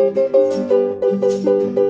Música